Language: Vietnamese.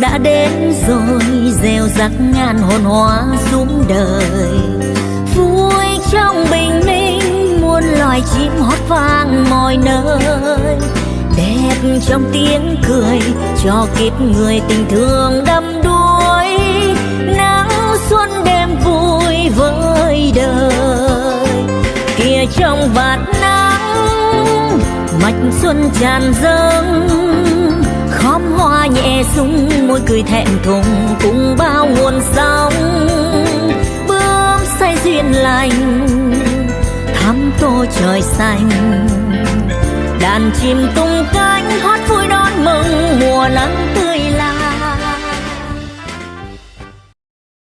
đã đến rồi, rêu rắc ngàn hồn hoa rung đời. Vui trong bình minh, muôn loài chim hót vang mọi nơi. Đẹp trong tiếng cười, cho kiếp người tình thương đắm đuối. Nắng xuân đêm vui với đời. Kia trong vạt nắng, mạch xuân tràn dâng sung môi cười thẹn thùng, cùng bao nguồn sóng. Bướm say duyên lành, thắm tô trời xanh. Đàn chim tung cánh, hót vui đón mừng, mùa nắng